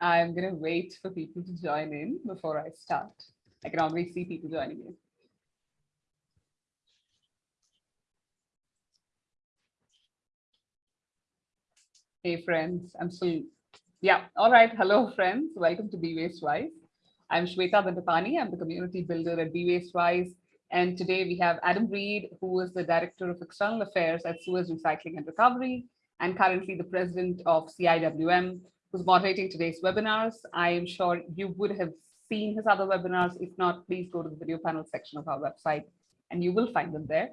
I'm going to wait for people to join in before I start. I can already see people joining in. Hey friends, I'm still, yeah, all right. Hello friends, welcome to Be Waste Wise. I'm Shweta Bandapani, I'm the community builder at Be Waste Wise. And today we have Adam Read, who is the Director of External Affairs at Suez Recycling and Recovery, and currently the President of CIWM, who's moderating today's webinars. I am sure you would have seen his other webinars. If not, please go to the video panel section of our website and you will find them there.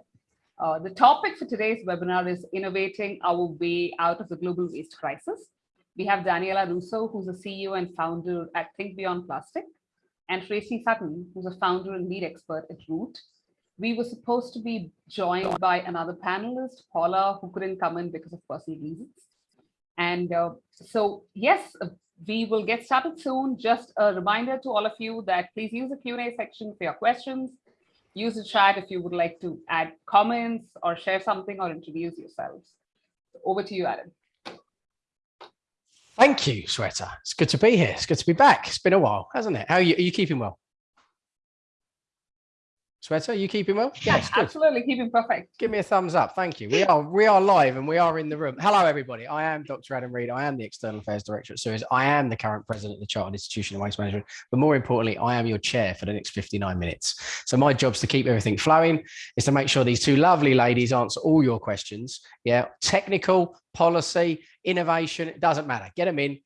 Uh, the topic for today's webinar is innovating our way out of the global waste crisis. We have Daniella Russo, who's a CEO and founder at Think Beyond Plastic, and Tracy Sutton, who's a founder and lead expert at Root. We were supposed to be joined by another panelist, Paula, who couldn't come in because of personal reasons. And uh, so, yes, uh, we will get started soon. Just a reminder to all of you that please use the Q&A section for your questions. Use the chat if you would like to add comments or share something or introduce yourselves. Over to you, Adam. Thank you, Shweta. It's good to be here. It's good to be back. It's been a while, hasn't it? How are you? Are you keeping well? Are you keeping well? Yes, absolutely, keeping perfect. Give me a thumbs up. Thank you. We are we are live and we are in the room. Hello, everybody. I am Dr. Adam Read. I am the External Affairs Director at Suez. I am the current president of the Chartered Institution of Waste Management. But more importantly, I am your chair for the next 59 minutes. So my job is to keep everything flowing, is to make sure these two lovely ladies answer all your questions. Yeah, technical, policy, innovation, it doesn't matter. Get them in.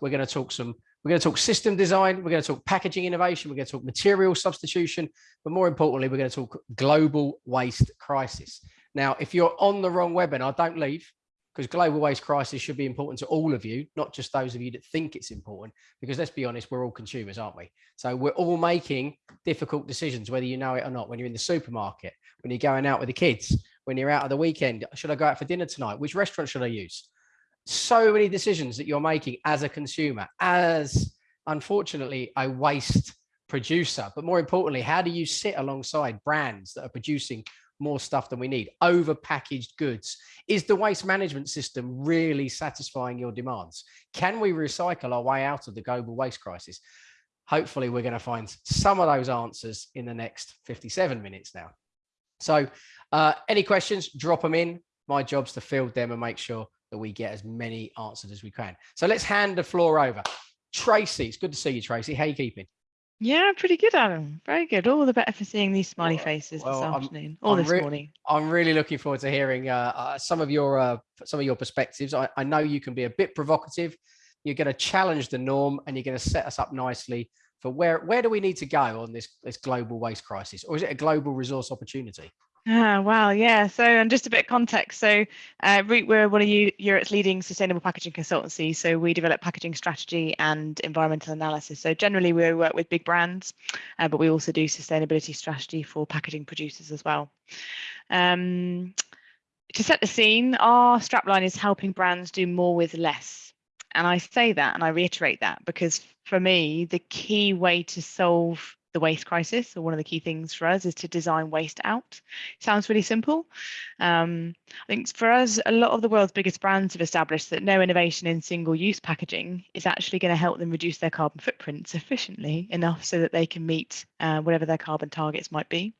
We're going to talk some we're going to talk system design. We're going to talk packaging innovation. We're going to talk material substitution. But more importantly, we're going to talk global waste crisis. Now, if you're on the wrong webinar, don't leave because global waste crisis should be important to all of you, not just those of you that think it's important, because let's be honest, we're all consumers, aren't we? So we're all making difficult decisions, whether you know it or not, when you're in the supermarket, when you're going out with the kids, when you're out of the weekend, should I go out for dinner tonight? Which restaurant should I use? So many decisions that you're making as a consumer, as unfortunately a waste producer. But more importantly, how do you sit alongside brands that are producing more stuff than we need, over packaged goods? Is the waste management system really satisfying your demands? Can we recycle our way out of the global waste crisis? Hopefully, we're going to find some of those answers in the next 57 minutes now. So uh, any questions, drop them in. My job's to field them and make sure that we get as many answered as we can. So let's hand the floor over. Tracy, it's good to see you, Tracy. How are you keeping? Yeah, pretty good, Adam. Very good. All the better for seeing these smiley faces well, this I'm, afternoon or I'm this morning. I'm really looking forward to hearing uh, uh, some of your uh, some of your perspectives. I, I know you can be a bit provocative. You're going to challenge the norm, and you're going to set us up nicely for where where do we need to go on this this global waste crisis, or is it a global resource opportunity? Ah, wow, yeah. So, and just a bit of context. So, uh, Root, we're one of you Europe's leading sustainable packaging consultancy. So, we develop packaging strategy and environmental analysis. So, generally, we work with big brands, uh, but we also do sustainability strategy for packaging producers as well. Um, to set the scene, our strapline is helping brands do more with less. And I say that and I reiterate that because for me, the key way to solve the waste crisis. So one of the key things for us is to design waste out. Sounds really simple. Um, I think for us, a lot of the world's biggest brands have established that no innovation in single-use packaging is actually going to help them reduce their carbon footprint sufficiently enough so that they can meet uh, whatever their carbon targets might be.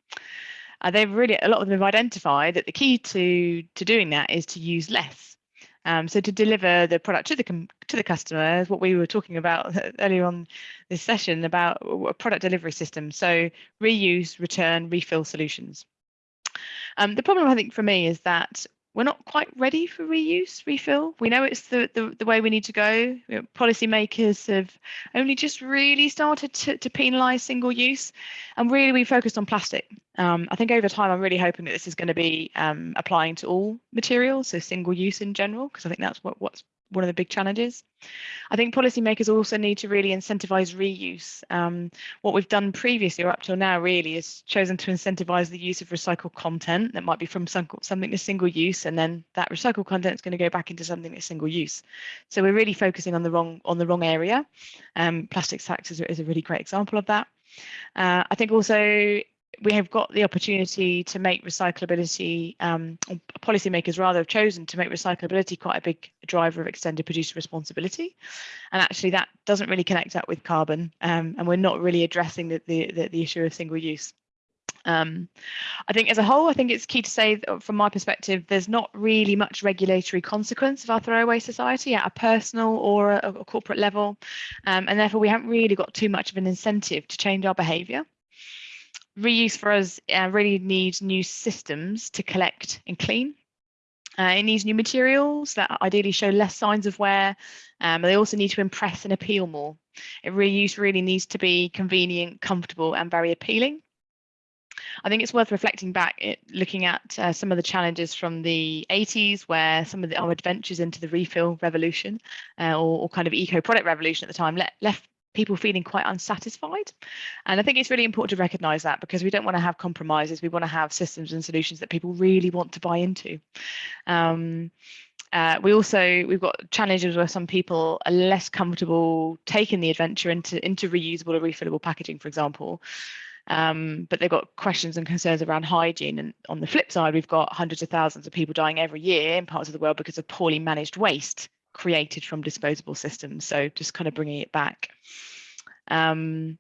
Uh, they've really, a lot of them have identified that the key to, to doing that is to use less. Um, so to deliver the product to the to the customer, what we were talking about earlier on this session about a product delivery system. So reuse, return, refill solutions. Um, the problem I think for me is that we're not quite ready for reuse, refill. We know it's the, the, the way we need to go. You know, policymakers have only just really started to, to penalise single use and really we focused on plastic. Um, I think over time, I'm really hoping that this is going to be um, applying to all materials, so single use in general, because I think that's what, what's one of the big challenges. I think policymakers also need to really incentivize reuse. Um, what we've done previously or up till now really is chosen to incentivize the use of recycled content that might be from some, something that's single use and then that recycled content is going to go back into something that's single use. So we're really focusing on the wrong on the wrong area. Um, plastics tax is, is a really great example of that. Uh, I think also we have got the opportunity to make recyclability, um, policymakers rather have chosen to make recyclability quite a big driver of extended producer responsibility. And actually that doesn't really connect up with carbon um, and we're not really addressing the, the, the, issue of single use. Um, I think as a whole, I think it's key to say from my perspective, there's not really much regulatory consequence of our throwaway society at a personal or a, a corporate level. Um, and therefore, we haven't really got too much of an incentive to change our behaviour. Reuse for us uh, really needs new systems to collect and clean. Uh, it needs new materials that ideally show less signs of wear. Um, they also need to impress and appeal more. It reuse really needs to be convenient, comfortable, and very appealing. I think it's worth reflecting back, at, looking at uh, some of the challenges from the 80s, where some of the, our adventures into the refill revolution uh, or, or, kind of eco product revolution at the time le left people feeling quite unsatisfied. And I think it's really important to recognize that because we don't want to have compromises. We want to have systems and solutions that people really want to buy into. Um, uh, we also we've got challenges where some people are less comfortable taking the adventure into into reusable or refillable packaging, for example, um, but they've got questions and concerns around hygiene. And on the flip side, we've got hundreds of thousands of people dying every year in parts of the world because of poorly managed waste created from disposable systems. So just kind of bringing it back. Um,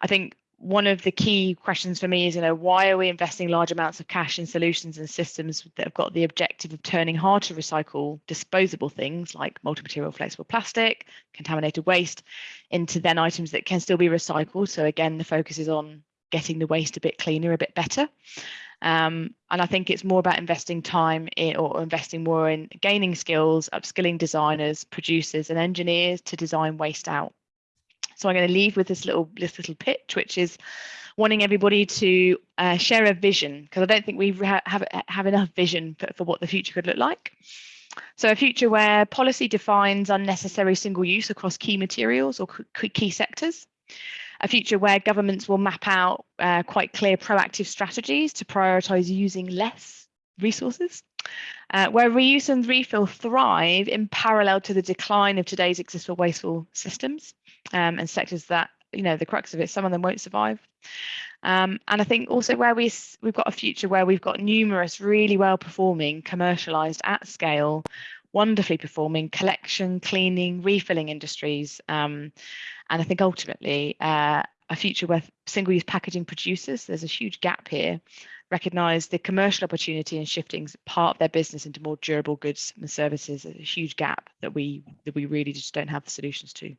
I think one of the key questions for me is, you know, why are we investing large amounts of cash in solutions and systems that have got the objective of turning hard to recycle disposable things like multi-material flexible plastic, contaminated waste, into then items that can still be recycled. So again, the focus is on getting the waste a bit cleaner, a bit better. Um, and I think it's more about investing time in, or investing more in gaining skills, upskilling designers, producers, and engineers to design waste out. So I'm going to leave with this little this little pitch, which is wanting everybody to uh, share a vision because I don't think we ha have have enough vision for, for what the future could look like. So a future where policy defines unnecessary single use across key materials or key sectors a future where governments will map out uh, quite clear proactive strategies to prioritise using less resources, uh, where reuse and refill thrive in parallel to the decline of today's existing wasteful systems um, and sectors that, you know, the crux of it, some of them won't survive. Um, and I think also where we, we've got a future where we've got numerous really well performing, commercialised at scale, wonderfully performing collection, cleaning, refilling industries. Um, and I think ultimately uh, a future where single-use packaging producers, there's a huge gap here, recognize the commercial opportunity in shifting part of their business into more durable goods and services. There's a huge gap that we that we really just don't have the solutions to.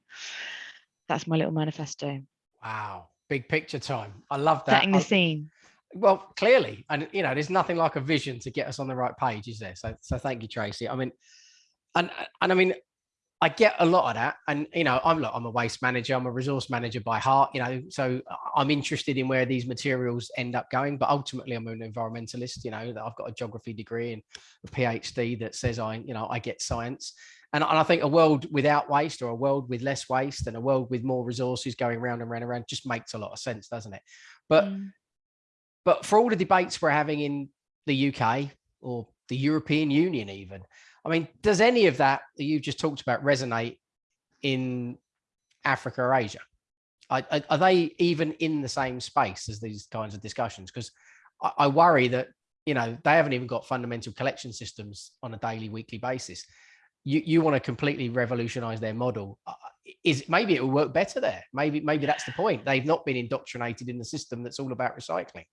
That's my little manifesto. Wow, big picture time. I love that. Setting the scene. Well, clearly, and you know, there's nothing like a vision to get us on the right page, is there? So, so thank you, Tracy. I mean, and and I mean, I get a lot of that, and you know, I'm look, I'm a waste manager, I'm a resource manager by heart, you know, so I'm interested in where these materials end up going. But ultimately, I'm an environmentalist. You know, that I've got a geography degree and a PhD that says I, you know, I get science. And, and I think a world without waste or a world with less waste and a world with more resources going round and round and round just makes a lot of sense, doesn't it? But mm. but for all the debates we're having in the UK or the European Union, even, I mean, does any of that that you just talked about resonate in Africa or Asia? Are, are they even in the same space as these kinds of discussions? Because I, I worry that, you know, they haven't even got fundamental collection systems on a daily, weekly basis. You, you want to completely revolutionize their model. Is maybe it will work better there. Maybe, maybe that's the point. They've not been indoctrinated in the system that's all about recycling.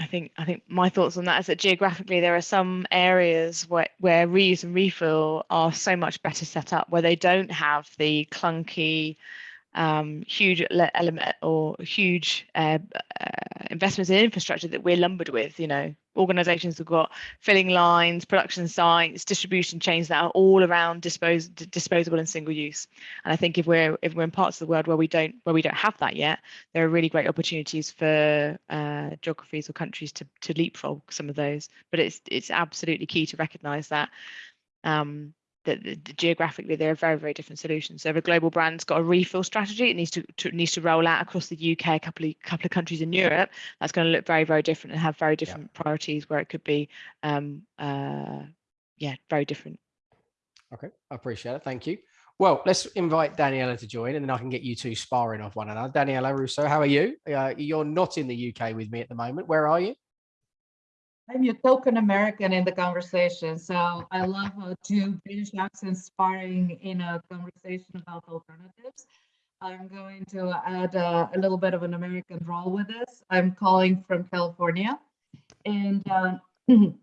I think I think my thoughts on that is that geographically there are some areas where, where reuse and refill are so much better set up where they don't have the clunky um, huge element or huge uh, uh, investments in infrastructure that we're lumbered with. You know, organisations have got filling lines, production sites, distribution chains that are all around dispose, disposable and single use. And I think if we're if we're in parts of the world where we don't where we don't have that yet, there are really great opportunities for uh, geographies or countries to to leapfrog some of those. But it's it's absolutely key to recognise that. Um, that the, the geographically they're very very different solutions. So if a global brand's got a refill strategy, it needs to, to needs to roll out across the UK, a couple of couple of countries in Europe. That's going to look very very different and have very different yeah. priorities where it could be, um, uh, yeah, very different. Okay, I appreciate it. Thank you. Well, let's invite Daniella to join and then I can get you two sparring off one another. Daniella Russo, how are you? Uh, you're not in the UK with me at the moment. Where are you? I'm your token American in the conversation. So I love uh, two British accents sparring in a conversation about alternatives. I'm going to add uh, a little bit of an American drawl with this. I'm calling from California. And um,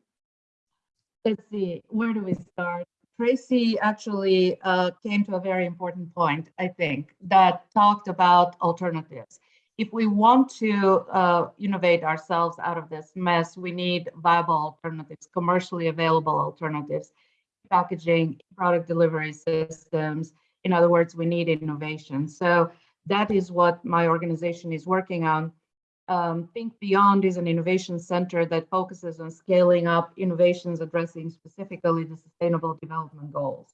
let's see, where do we start? Tracy actually uh, came to a very important point, I think, that talked about alternatives. If we want to uh, innovate ourselves out of this mess, we need viable alternatives, commercially available alternatives, packaging, product delivery systems. In other words, we need innovation. So that is what my organization is working on. Um, Think Beyond is an innovation center that focuses on scaling up innovations addressing specifically the sustainable development goals.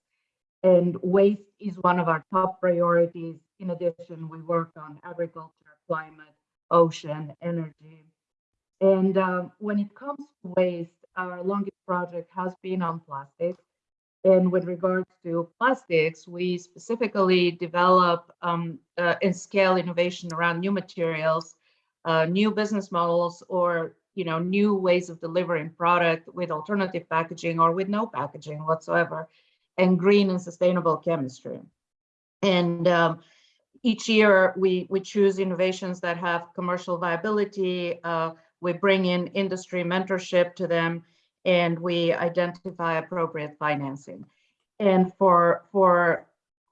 And waste is one of our top priorities. In addition, we work on agriculture, climate, ocean, energy. And um, when it comes to waste, our longest project has been on plastics. And with regards to plastics, we specifically develop um, uh, and scale innovation around new materials uh, new business models or you know new ways of delivering product with alternative packaging or with no packaging whatsoever and green and sustainable chemistry and um, each year we we choose innovations that have commercial viability uh, we bring in industry mentorship to them and we identify appropriate financing and for for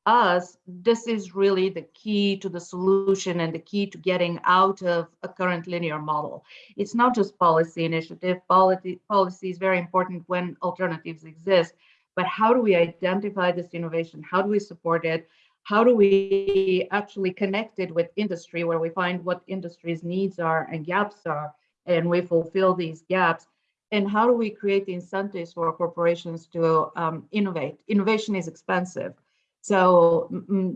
us, this is really the key to the solution and the key to getting out of a current linear model. It's not just policy initiative. Policy, policy is very important when alternatives exist, but how do we identify this innovation? How do we support it? How do we actually connect it with industry where we find what industry's needs are and gaps are, and we fulfill these gaps? And how do we create incentives for corporations to um, innovate? Innovation is expensive so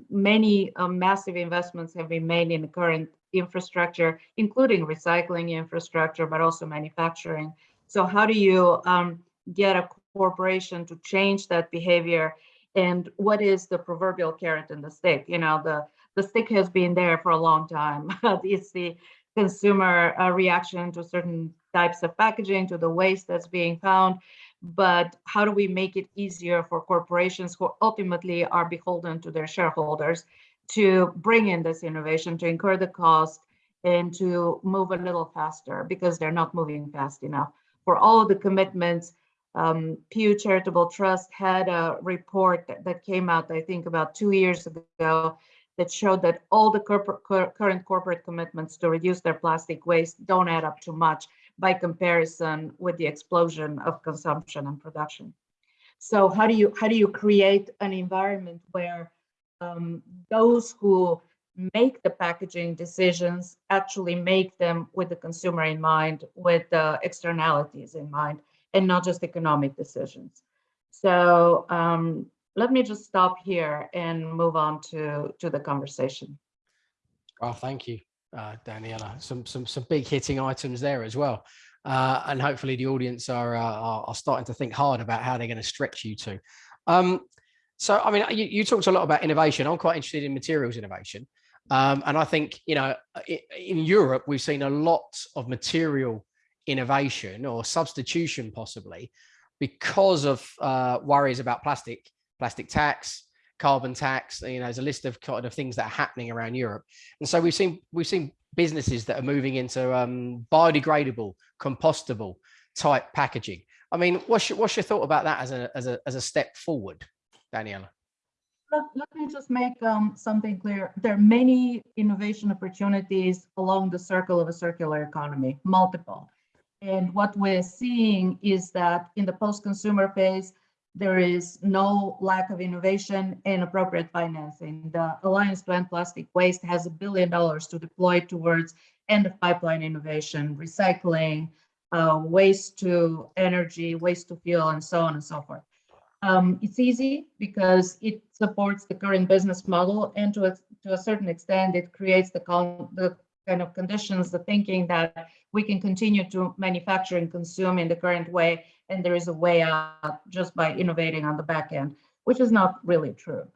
many uh, massive investments have been made in the current infrastructure, including recycling infrastructure, but also manufacturing. So how do you um, get a corporation to change that behavior? And what is the proverbial carrot and the stick? You know, the, the stick has been there for a long time. it's the consumer uh, reaction to certain types of packaging, to the waste that's being found but how do we make it easier for corporations who ultimately are beholden to their shareholders to bring in this innovation, to incur the cost, and to move a little faster because they're not moving fast enough. For all the commitments, um, Pew Charitable Trust had a report that, that came out, I think, about two years ago that showed that all the current corporate commitments to reduce their plastic waste don't add up to much by comparison with the explosion of consumption and production. So how do you how do you create an environment where um, those who make the packaging decisions actually make them with the consumer in mind, with the externalities in mind, and not just economic decisions. So um, let me just stop here and move on to, to the conversation. Oh, thank you uh, Daniella. Some some some big hitting items there as well, uh, and hopefully the audience are, uh, are, are starting to think hard about how they're going to stretch you to. Um, so I mean, you, you, talked a lot about innovation. I'm quite interested in materials innovation, um, and I think you know in Europe we've seen a lot of material innovation or substitution possibly because of uh, worries about plastic, plastic tax, carbon tax. You know, there's a list of kind of things that are happening around Europe, and so we've seen we've seen businesses that are moving into um, biodegradable, compostable type packaging. I mean, what's your, what's your thought about that as a as a as a step forward, Daniella? Let, let me just make um, something clear. There are many innovation opportunities along the circle of a circular economy, multiple. And what we're seeing is that in the post-consumer phase, there is no lack of innovation and appropriate financing. The Alliance to End Plastic Waste has a billion dollars to deploy towards end of pipeline innovation, recycling, uh, waste to energy, waste to fuel, and so on and so forth. Um, it's easy because it supports the current business model, and to a, to a certain extent, it creates the, the kind of conditions, the thinking that we can continue to manufacture and consume in the current way and there is a way out just by innovating on the back end, which is not really true.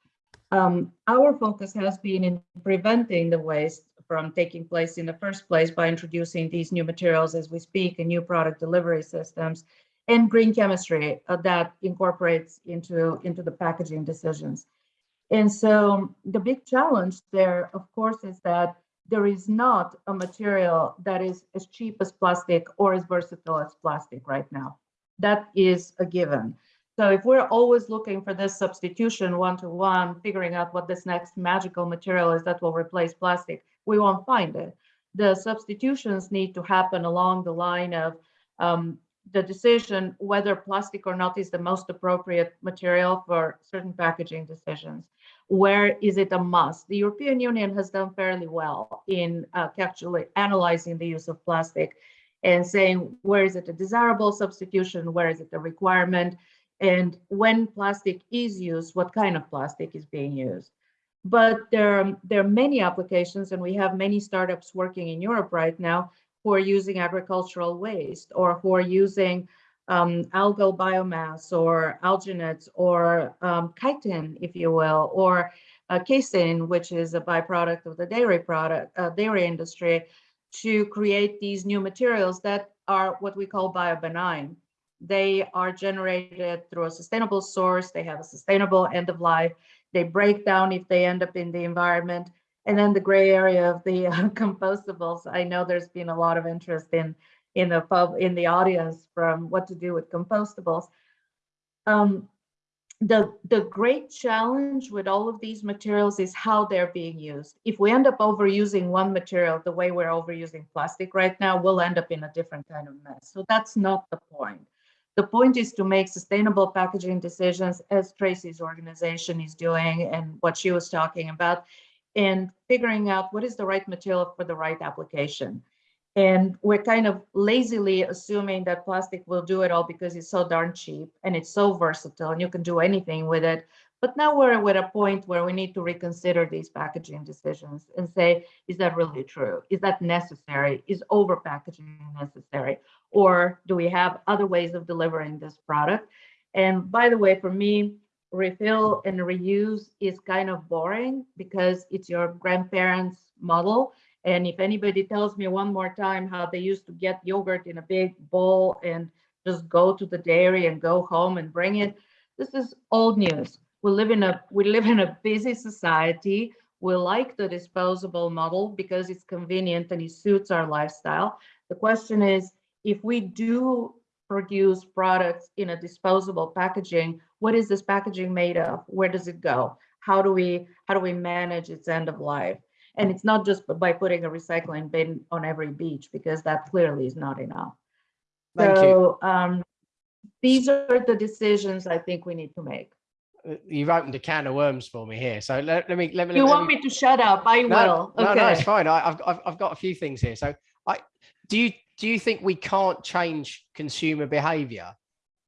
Um, our focus has been in preventing the waste from taking place in the first place by introducing these new materials as we speak and new product delivery systems and green chemistry uh, that incorporates into, into the packaging decisions. And so the big challenge there, of course, is that there is not a material that is as cheap as plastic or as versatile as plastic right now. That is a given. So if we're always looking for this substitution one-to-one, figuring out what this next magical material is that will replace plastic, we won't find it. The substitutions need to happen along the line of um, the decision whether plastic or not is the most appropriate material for certain packaging decisions. Where is it a must? The European Union has done fairly well in uh, actually analyzing the use of plastic and saying where is it a desirable substitution, where is it a requirement, and when plastic is used, what kind of plastic is being used. But there, there are many applications, and we have many startups working in Europe right now who are using agricultural waste or who are using um, algal biomass or alginates or um, chitin, if you will, or uh, casein, which is a byproduct of the dairy product, uh, dairy industry, to create these new materials that are what we call biobenign. They are generated through a sustainable source. They have a sustainable end of life. They break down if they end up in the environment. And then the gray area of the uh, compostables. I know there's been a lot of interest in in the pub in the audience from what to do with compostables. Um, the the great challenge with all of these materials is how they're being used. If we end up overusing one material the way we're overusing plastic right now, we'll end up in a different kind of mess. So that's not the point. The point is to make sustainable packaging decisions as Tracy's organization is doing and what she was talking about and figuring out what is the right material for the right application. And we're kind of lazily assuming that plastic will do it all because it's so darn cheap and it's so versatile and you can do anything with it. But now we're at a point where we need to reconsider these packaging decisions and say, is that really true? Is that necessary? Is over packaging necessary? Or do we have other ways of delivering this product? And by the way, for me, refill and reuse is kind of boring because it's your grandparents' model. And if anybody tells me one more time how they used to get yogurt in a big bowl and just go to the dairy and go home and bring it, this is old news. We live in a we live in a busy society. We like the disposable model because it's convenient and it suits our lifestyle. The question is, if we do produce products in a disposable packaging, what is this packaging made of? Where does it go? How do we how do we manage its end of life? And it's not just by putting a recycling bin on every beach because that clearly is not enough. Thank you. so um, these are the decisions I think we need to make. Uh, You've opened a can of worms for me here. So let, let me let me. You let want me to shut up? I No, will. no, no, it's fine. I, I've, I've I've got a few things here. So I do you do you think we can't change consumer behavior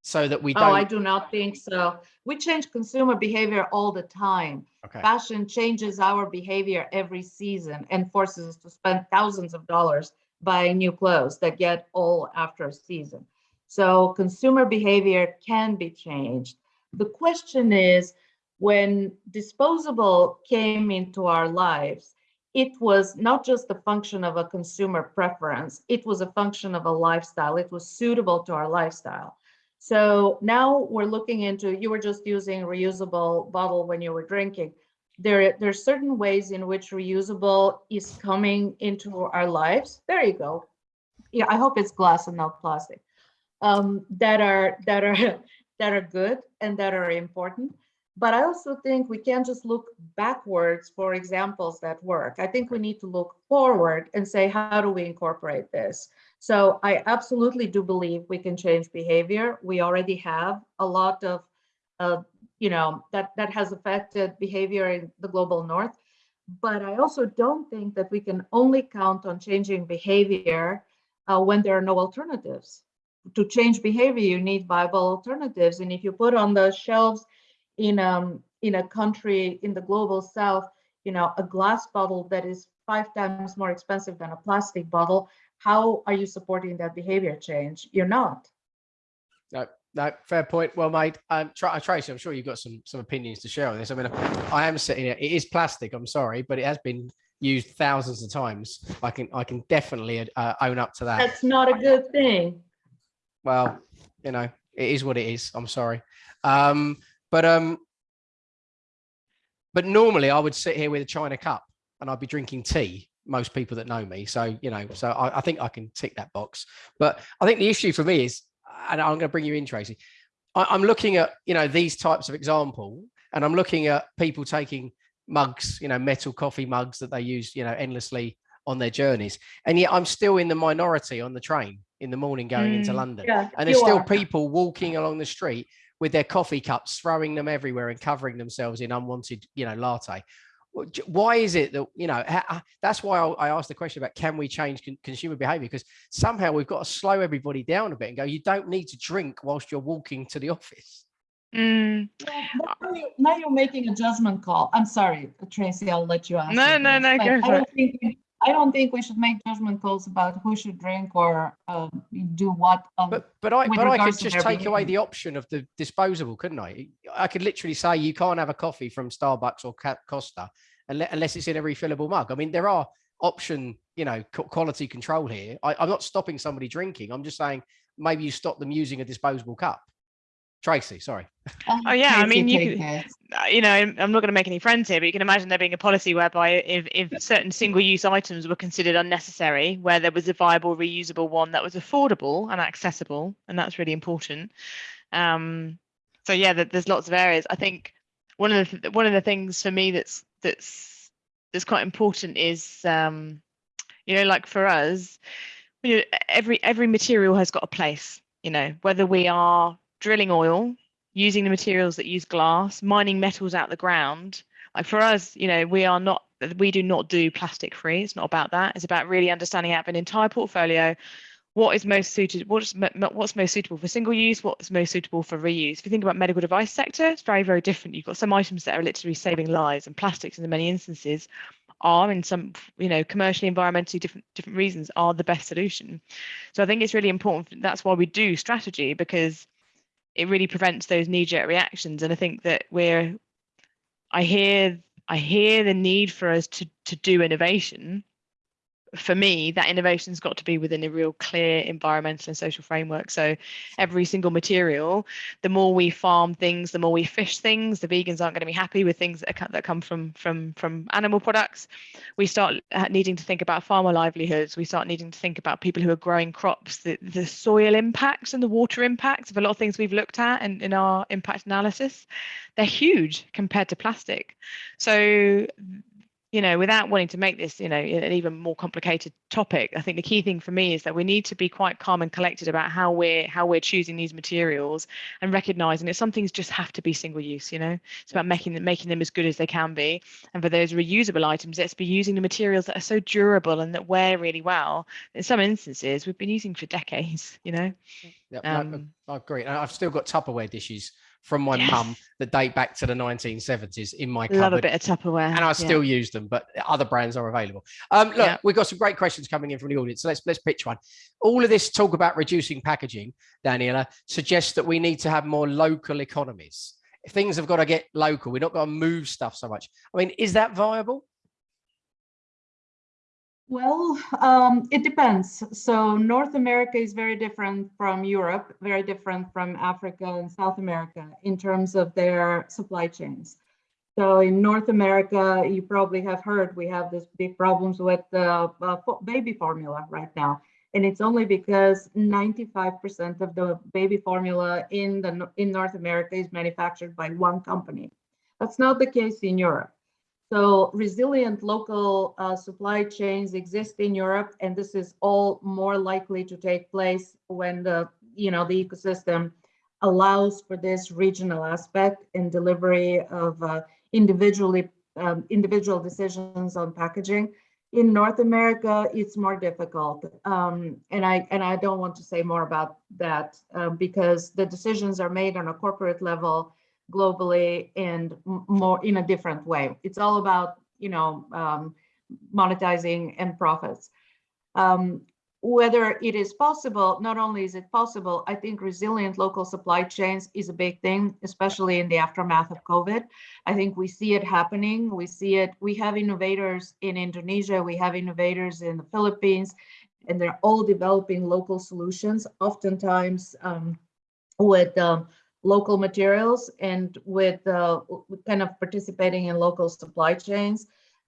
so that we don't? Oh, I do not think so. We change consumer behavior all the time. okay. Fashion changes our behavior every season and forces us to spend thousands of dollars buying new clothes that get old after a season. So consumer behavior can be changed. The question is, when disposable came into our lives, it was not just a function of a consumer preference, it was a function of a lifestyle. It was suitable to our lifestyle. So now we're looking into, you were just using reusable bottle when you were drinking. There, there are certain ways in which reusable is coming into our lives. There you go. Yeah, I hope it's glass and not plastic. Um, that are that are that are good and that are important. But I also think we can't just look backwards for examples that work. I think we need to look forward and say, how do we incorporate this? So I absolutely do believe we can change behavior. We already have a lot of, uh, you know, that, that has affected behavior in the global north. But I also don't think that we can only count on changing behavior uh, when there are no alternatives. To change behavior, you need viable alternatives. And if you put on the shelves in, um, in a country in the global south, you know, a glass bottle that is five times more expensive than a plastic bottle, how are you supporting that behavior change? You're not. No, No, fair point. Well made. Um, uh, Tracy, I'm sure you've got some some opinions to share on this. I mean, I am sitting here. It is plastic. I'm sorry, but it has been used thousands of times. I can I can definitely uh, own up to that. That's not a good thing. Well, you know, it is what it is. I'm sorry. Um, but um, but normally I would sit here with a china cup and I'd be drinking tea. Most people that know me, so you know, so I, I think I can tick that box. But I think the issue for me is, and I'm going to bring you in, Tracy. I, I'm looking at you know these types of example, and I'm looking at people taking mugs, you know, metal coffee mugs that they use, you know, endlessly on their journeys, and yet I'm still in the minority on the train in the morning going into Mm, London Yeah, and there's still are. people walking along the street with their coffee cups throwing them everywhere and covering themselves in unwanted you know latte why is it that you know ha- ha- that's why I I asked the question about can we change consumer behavior because somehow we've got to slow everybody down a bit and go you don't need to drink whilst you're walking to the office Mm, Yeah, Now you- now you're making a judgment call. I'm sorry, Tracy, I'll let you answer. No, no, this, no, but go I don't think, we- I don't think we should make judgment calls about who should drink or um, do what. um, but but i but i could just take away the option of the disposable couldn't i? I could literally say you can't have a coffee from starbucks or costa unless it's in a refillable mug. I mean there are option you know quality control here. I, i'm not stopping somebody drinking. I'm just saying maybe you stop them using a disposable cup tracy sorry I'll Oh, yeah, I mean, you take could- it. uh, you know, I'm I'm not going to make any friends here, but you can imagine there being a policy whereby if, if certain single-use items were considered unnecessary, where there was a viable, reusable one that was affordable and accessible, and that's really important. Um, so yeah, there- there's lots of areas. I think one of the one of the things for me that's that's that's quite important is um, you know, like for us, you know, every every material has got a place. You know, whether we are drilling oil using the materials that use glass, mining metals out the ground. Like for us, you know, we are not, we do not do plastic free. It's not about that. It's about really understanding out of an entire portfolio what is most suited, what's, what's most suitable for single use, what's most suitable for reuse. If you think about medical device sector, it's very, very different. You've got some items that are literally saving lives and plastics in many instances are in some, you know, commercially, environmentally different, different reasons are the best solution. So I think it's really important. That's why we do strategy because it really prevents those knee-jerk reactions. And i think that we're i hear i hear the need for us to to do innovation for me that innovation's got to be within a real clear environmental and social framework. So every single material the more we farm things the more we fish things the vegans aren't going to be happy with things that, that come from from from animal products. We start uh, needing to think about farmer livelihoods. We start needing to think about people who are growing crops the, the soil impacts and the water impacts of a lot of things we've looked at in, in our impact analysis. They're huge compared to plastic. So you know without wanting to make this you know an even more complicated topic i think the key thing for me is that we need to be quite calm and collected about how we're how we're choosing these materials and recognizing that some things just have to be single use you know? It's about making them making them as good as they can be. And for those reusable items let's be using the materials that are so durable and that wear really well. In some instances we've been using for decades you know? Yeah um, I agree. And I've still got Tupperware dishes from my Yes. mum that date back to the 1970s in my love a cupboard. bit of tupperware and I yeah. still use them, but other brands are available. Um, look, Yeah. we've got some great questions coming in from the audience. So let's let's pitch one. All of this talk about reducing packaging, Daniella, suggests that we need to have more local economies. If Things have got to get local. We're not going to move stuff so much. I mean, is that viable? Well, um, it depends. So North America is very different from Europe, very different from Africa and South America in terms of their supply chains. So in North America, you probably have heard we have this big problems with uh, fo- baby formula right now. And it's only because 95% of the baby formula in the in North America is manufactured by one company. That's not the case in Europe. So resilient local uh, supply chains exist in Europe, and this is all more likely to take place when the you know the ecosystem allows for this regional aspect in delivery of uh, individually um, individual decisions on packaging. In North America, it's more difficult, um, and I and I don't want to say more about that uh, because the decisions are made on a corporate level globally and more in a different way. It's all about, you know, um, monetizing and profits. Um, whether it is possible, not only is it possible, I think resilient local supply chains is a big thing, especially in the aftermath of COVID. I think we see it happening. We see it. We have innovators in Indonesia, we have innovators in the Philippines, and they're all developing local solutions, oftentimes um, with um, local materials and with uh, kind of participating in local supply chains.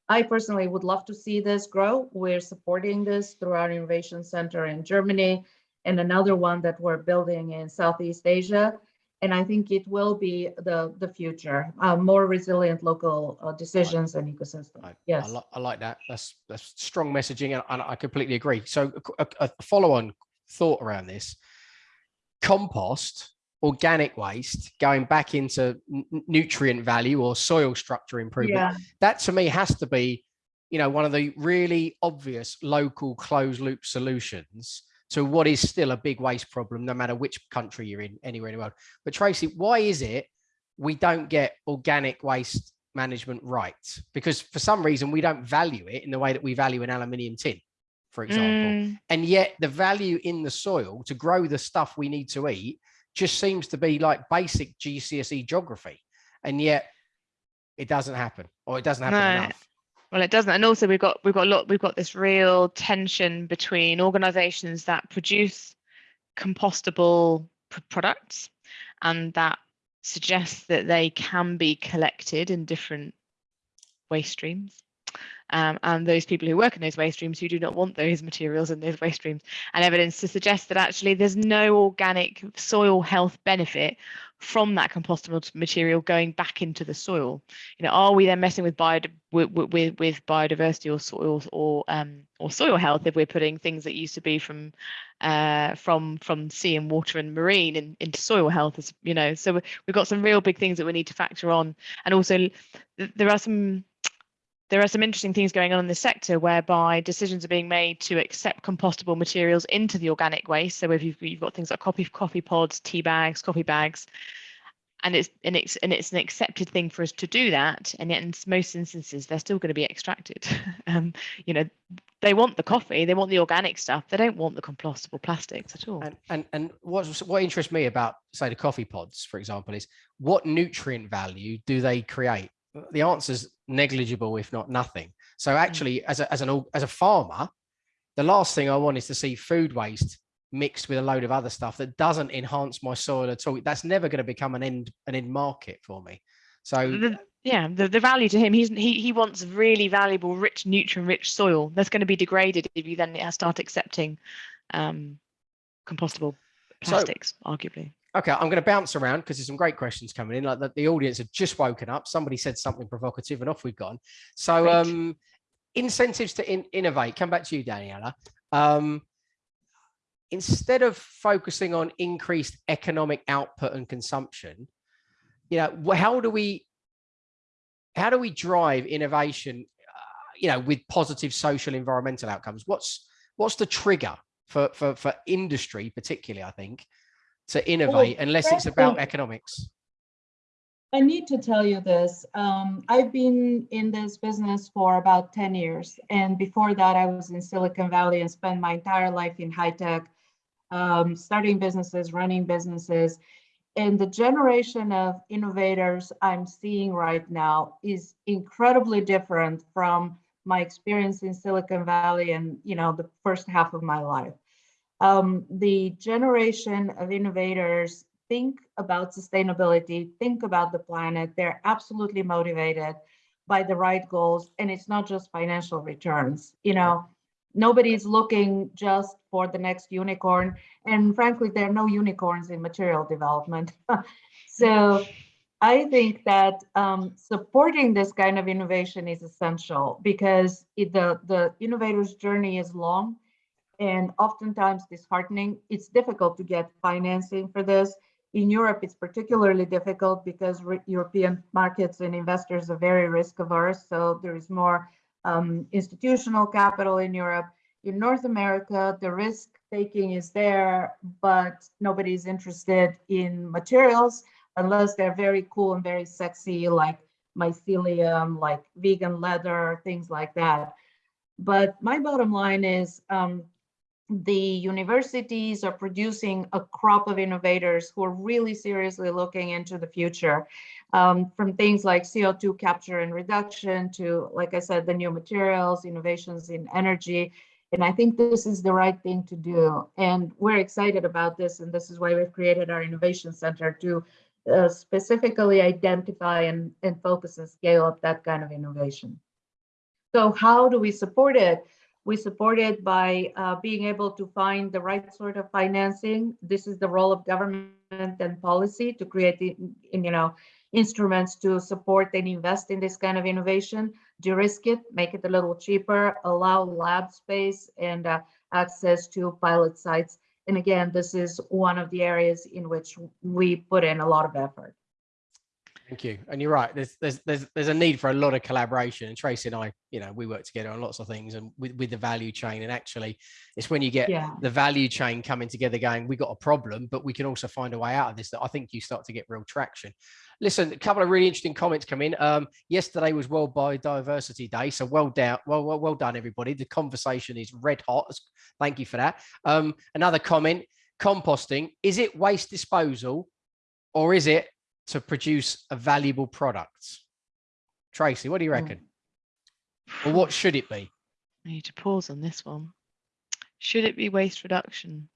I personally would love to see this grow. We're supporting this through our innovation center in Germany and another one that we're building in Southeast Asia. And I think it will be the, the future, uh, more resilient local uh, decisions and ecosystem. I, Yes. I, li- I like that. That's that's strong messaging, and, and I completely agree. So a, a- a follow-on thought around this: compost, organic waste, going back into nutrient value or soil structure improvement. Yeah, That to me has to be, you know, one of the really obvious local closed-loop solutions to what is still a big waste problem, no matter which country you're in, anywhere in the world. But Tracy, why is it we don't get organic waste management right? Because for some reason we don't value it in the way that we value an aluminium tin, for example. Mm, And yet the value in the soil to grow the stuff we need to eat just seems to be like basic GCSE geography. And yet it doesn't happen or it doesn't happen No. enough. Well, it doesn't, and also we've got we've got a lot we've got this real tension between organisations that produce compostable pr- products and that suggest that they can be collected in different waste streams. Um, and those people who work in those waste streams who do not want those materials in those waste streams, and evidence to suggest that actually there's no organic soil health benefit from that compostable material going back into the soil. You know, are we then messing with bio with, with, with biodiversity or soil or um, or soil health if we're putting things that used to be from uh, from from sea and water and marine in, into soil health? As you know, so we- we've got some real big things that we need to factor on, and also th- there are some there are some interesting things going on in the sector whereby decisions are being made to accept compostable materials into the organic waste. So if you've, you've got things like coffee coffee pods, tea bags, coffee bags, and it's and it's and it's an accepted thing for us to do that, and yet in most instances they're still going to be extracted. um, you know, they want the coffee, they want the organic stuff, they don't want the compostable plastics at all. And and and what what interests me about say the coffee pods, for example, is what nutrient value do they create? The answer is negligible, if not nothing. So actually, as a as an as a farmer, the last thing I want is to see food waste mixed with a load of other stuff that doesn't enhance my soil at all. That's never going to become an end an end market for me. So the, yeah, the, the value to him, he's he he wants really valuable, rich, nutrient-rich soil that's going to be degraded if you then start accepting um, compostable So- plastics, arguably. Okay, I'm going to bounce around because there's some great questions coming in. Like the, the audience had just woken up. Somebody said something provocative, and off we've gone. So, Great. um, incentives to in, innovate. Come back to you, Daniella. Um, instead of focusing on increased economic output and consumption, you know, how do we how do we drive innovation? Uh, you know, with positive social environmental outcomes. What's what's the trigger for for for industry, particularly? I think to innovate unless it's about economics. I need to tell you this. Um, I've been in this business for about 10 years. And before that, I was in Silicon Valley and spent my entire life in high tech, um, starting businesses, running businesses. And the generation of innovators I'm seeing right now is incredibly different from my experience in Silicon Valley and, you know, the first half of my life. Um, the generation of innovators think about sustainability, think about the planet. They're absolutely motivated by the right goals. And it's not just financial returns. You know, nobody's looking just for the next unicorn. And frankly, there are no unicorns in material development. so I think that um, supporting this kind of innovation is essential because it, the, the innovator's journey is long and oftentimes disheartening. It's difficult to get financing for this. In Europe, it's particularly difficult because European markets and investors are very risk averse. So there is more um, institutional capital in Europe. In North America, the risk taking is there, but nobody's interested in materials unless they're very cool and very sexy, like mycelium, like vegan leather, things like that. But my bottom line is um, the universities are producing a crop of innovators who are really seriously looking into the future um, from things like CO2 capture and reduction to, like I said, the new materials, innovations in energy. And I think this is the right thing to do. And we're excited about this. And this is why we've created our innovation center to uh, specifically identify and, and focus and scale up that kind of innovation. So how do we support it? We support it by uh, being able to find the right sort of financing. This is the role of government and policy to create you know, instruments to support and invest in this kind of innovation, de-risk it, make it a little cheaper, allow lab space and uh, access to pilot sites. And again, this is one of the areas in which we put in a lot of effort. Thank you. And you're right. There's there's there's there's a need for a lot of collaboration. And Tracy and I, you know, we work together on lots of things and with, with the value chain. And actually, it's when you get Yeah. the value chain coming together, going, we got a problem, but we can also find a way out of this. That I think you start to get real traction. Listen, a couple of really interesting comments come in. Um, yesterday was World Biodiversity Day, so well down, well, well, well done, everybody. The conversation is red hot. Thank you for that. Um, another comment: composting is it waste disposal, or is it to produce a valuable product? Tracy, what do you oh. reckon? Or what should it be? I need to pause on this one. Should it be waste reduction?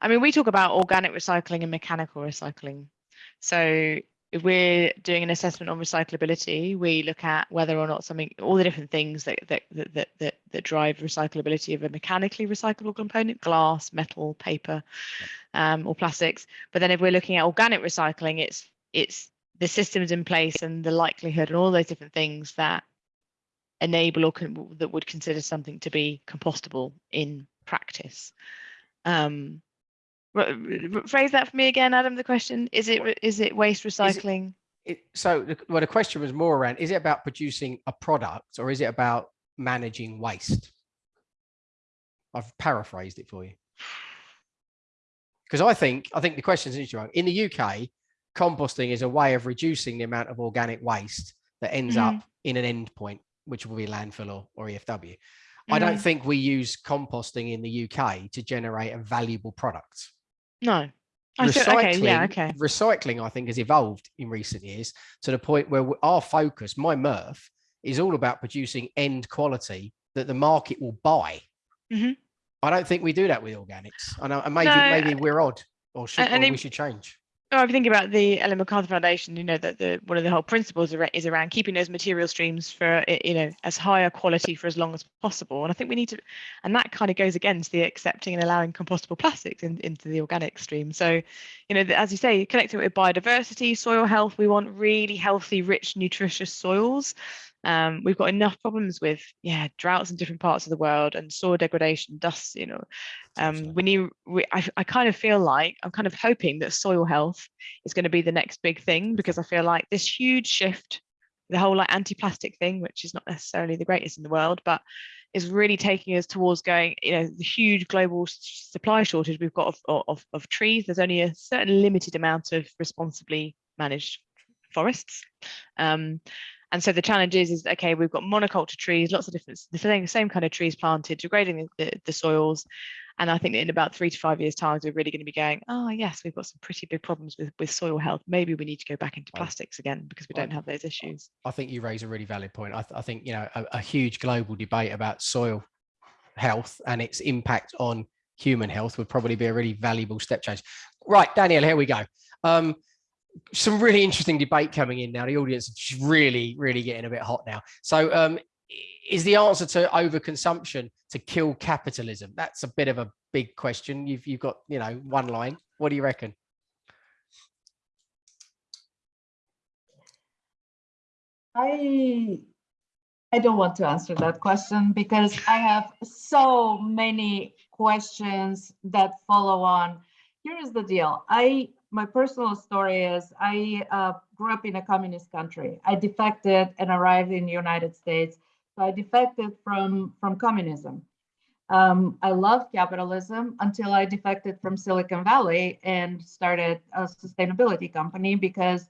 I mean, we talk about organic recycling and mechanical recycling. So if we're doing an assessment on recyclability, we look at whether or not something, all the different things that that that that that, that drive recyclability of a mechanically recyclable component, glass, metal, paper, um, or plastics. But then if we're looking at organic recycling, it's it's the systems in place and the likelihood and all those different things that enable or can, that would consider something to be compostable in practice. Um, phrase that for me again, Adam. The question is it is it waste recycling? It, so, the, well, the question was more around: Is it about producing a product, or is it about managing waste? I've paraphrased it for you because I think I think the question is interesting. In the UK, composting is a way of reducing the amount of organic waste that ends Mhm. up in an end point, which will be landfill or, or EFW. I don't Mhm. think we use composting in the UK to generate a valuable product. No. I feel, okay. Yeah. Okay. Recycling, I think, has evolved in recent years to the point where our focus, my Murph, is all about producing end quality that the market will buy. Mhm. I don't think we do that with organics. I know, and maybe No, maybe we're odd, or should and or we should change. Oh, I'm thinking about the Ellen MacArthur Foundation. You know that the one of the whole principles is around keeping those material streams for you know as high a quality for as long as possible. And I think we need to, and that kind of goes against the accepting and allowing compostable plastics in, into the organic stream. So, you know, as you say, connecting with biodiversity, soil health. We want really healthy, rich, nutritious soils. Um, we've got enough problems with yeah droughts in different parts of the world and soil degradation, dust. You know, um, we need. We, I, I kind of feel like I'm kind of hoping that soil health is going to be the next big thing because I feel like this huge shift, the whole like anti-plastic thing, which is not necessarily the greatest in the world, but is really taking us towards going, you know, the huge global supply shortage we've got of, of, of trees. There's only a certain limited amount of responsibly managed forests. Um, and so the challenge is, is okay, we've got monoculture trees, lots of different, the same, same kind of trees planted, degrading the, the, the soils. And I think that in about three to five years' time, we're really going to be going, oh yes, we've got some pretty big problems with, with soil health. Maybe we need to go back into plastics again because we don't have those issues. I think you raise a really valid point. I, th- I think you know a, a huge global debate about soil health and its impact on human health would probably be a really valuable step change. Right, Daniel, here we go. Um, some really interesting debate coming in now. The audience is really, really getting a bit hot now. So, um, is the answer to overconsumption to kill capitalism? That's a bit of a big question. You've you've got you know one line. What do you reckon? I I don't want to answer that question because I have so many questions that follow on. Here is the deal. I my personal story is I uh, grew up in a communist country. I defected and arrived in the United States. So I defected from from communism. Um, I loved capitalism until I defected from Silicon Valley and started a sustainability company because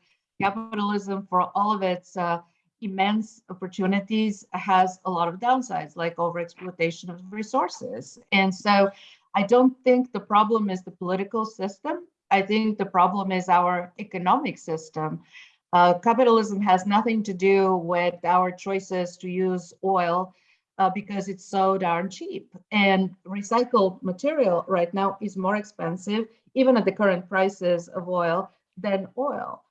capitalism, for all of its uh, immense opportunities has a lot of downsides, like overexploitation of resources. And so I don't think the problem is the political system. I think the problem is our economic system. Uh, capitalism has nothing to do with our choices to use oil uh, because it's so darn cheap. And recycled material right now is more expensive, even at the current prices of oil, than oil.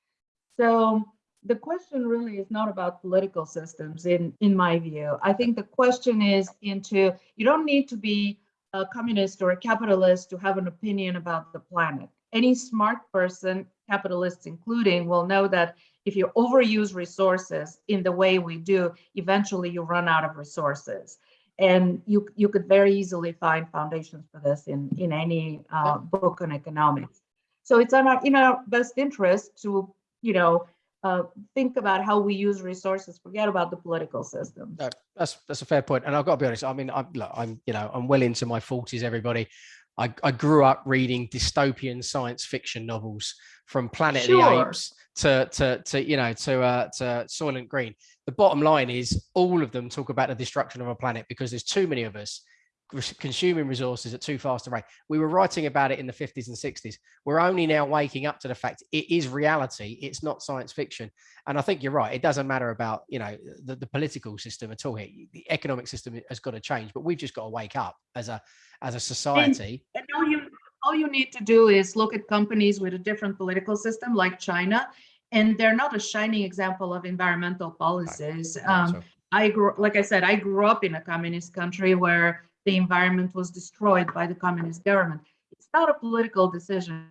So the question really is not about political systems, in, in my view. I think the question is into, you don't need to be a communist or a capitalist to have an opinion about the planet. Any smart person, capitalists including, will know that if you overuse resources in the way we do, eventually you run out of resources. And you, you could very easily find foundations for this in, in any uh, book on economics. So it's in our, in our best interest to, you know, uh, think about how we use resources, forget about the political system. No, that's that's a fair point, and I've got to be honest. I mean, I'm look, I'm you know I'm well into my forties. Everybody, I, I grew up reading dystopian science fiction novels from Planet of the Apes to to to you know to uh, to Soylent Green. The bottom line is all of them talk about the destruction of our planet because there's too many of us consuming resources at too fast a rate. We were writing about it in the 50s and 60s. We're only now waking up to the fact it is reality. It's not science fiction. And I think you're right. It doesn't matter about you know the, the political system at all here. The economic system has got to change, but we've just got to wake up as a as a society. And all you all you need to do is look at companies with a different political system like China, and they're not a shining example of environmental policies. Um, I grew, like I said, I grew up in a communist country where the environment was destroyed by the communist government. It's not a political decision.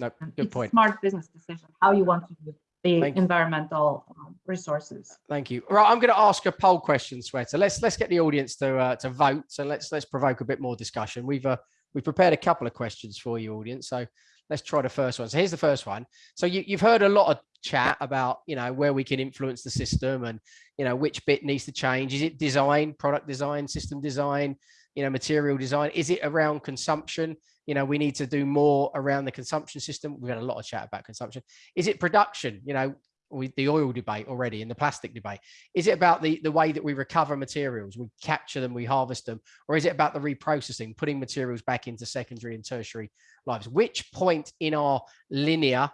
no, good it's point. a smart business decision how you want to use the Thank environmental um, resources. Thank you. Right, I'm going to ask a poll question, Sweater. Let's let's get the audience to uh, to vote. So let's let's provoke a bit more discussion. We've uh, we've prepared a couple of questions for you, audience. So let's try the first one. So here's the first one. So you, you've heard a lot of chat about you know where we can influence the system and you know which bit needs to change. Is it design, product design, system design, you know material design? Is it around consumption? You know we need to do more around the consumption system. We've had a lot of chat about consumption. Is it production? You know with the oil debate already and the plastic debate is it about the the way that we recover materials we capture them we harvest them or is it about the reprocessing putting materials back into secondary and tertiary lives which point in our linear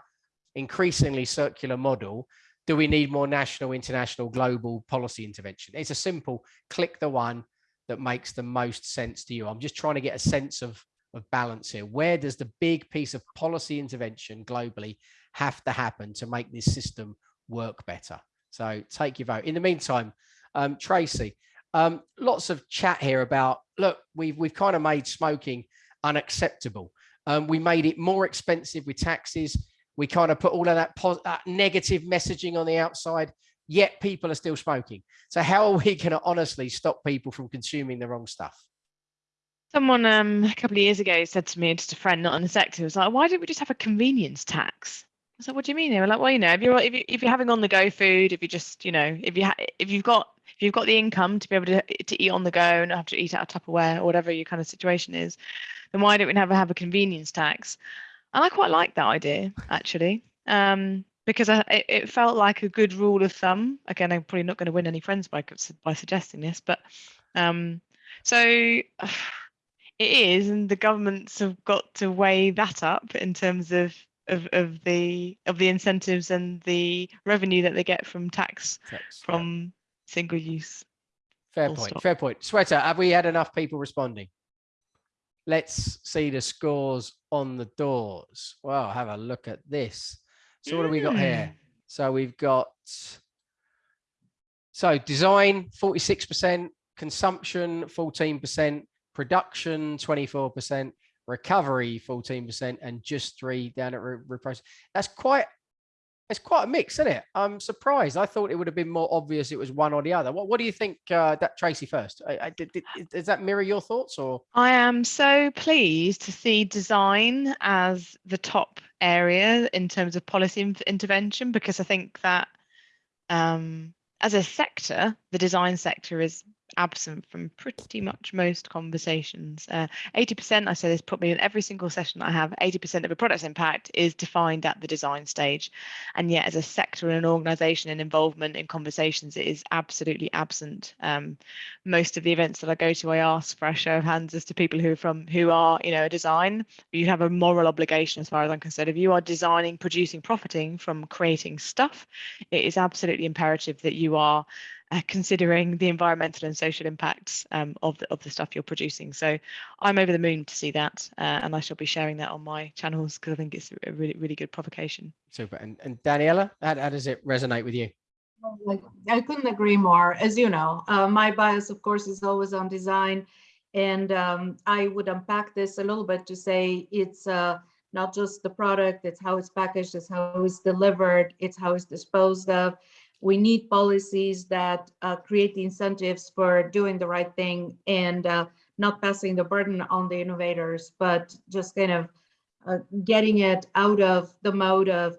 increasingly circular model do we need more national international global policy intervention it's a simple click the one that makes the most sense to you i'm just trying to get a sense of of balance here where does the big piece of policy intervention globally have to happen to make this system work better. So take your vote. In the meantime, um, Tracy, um, lots of chat here about look, we've we've kind of made smoking unacceptable. Um, we made it more expensive with taxes. We kind of put all of that, that negative messaging on the outside, yet people are still smoking. So how are we going to honestly stop people from consuming the wrong stuff? Someone um, a couple of years ago said to me, just a friend not in the sector, was like, why don't we just have a convenience tax? I was like, what do you mean? They were like, well, you know, if you're if, you, if you're having on the go food, if you just, you know, if you if you've got if you've got the income to be able to to eat on the go and not have to eat out of Tupperware or whatever your kind of situation is, then why don't we have have a convenience tax? And I quite like that idea actually, um, because I, it, it felt like a good rule of thumb. Again, I'm probably not going to win any friends by by suggesting this, but um, so it is, and the governments have got to weigh that up in terms of of, of the of the incentives and the revenue that they get from tax Tax, yeah. from single use. Fair full point. stop. Fair point. Sweater, have we had enough people responding? Let's see the scores on the doors. Well, have a look at this. So what do we got here? Mm. So we've got so design 46%, consumption 14%, production 24%, recovery 14%, and just three down at re- reprocess. That's quite it's quite a mix, isn't it? I'm surprised. I thought it would have been more obvious it was one or the other. What What do you think, uh, that Tracy first? I, I, did, did, does that mirror your thoughts or? I am so pleased to see design as the top area in terms of policy intervention because I think that um, as a sector, the design sector is absent from pretty much most conversations. Uh, 80%, I say this probably in every single session I have, 80% of a product's impact is defined at the design stage. And yet as a sector and an organization and involvement in conversations, it is absolutely absent. Um, most of the events that I go to, I ask for a show of hands as to people who are from, who are, you know, a design, you have a moral obligation as far as I'm concerned. If you are designing, producing, profiting from creating stuff, it is absolutely imperative that you are uh, considering the environmental and social impacts um, of the of the stuff you're producing. So I'm over the moon to see that, uh, and I shall be sharing that on my channels because I think it's a really really good provocation. Super. And, and Daniella, how, how does it resonate with you? I couldn't agree more. As you know, uh, my bias, of course, is always on design. And um, I would unpack this a little bit to say it's uh, not just the product, it's how it's packaged, it's how it's delivered, it's how it's disposed of. We need policies that uh, create the incentives for doing the right thing and uh, not passing the burden on the innovators, but just kind of uh, getting it out of the mode of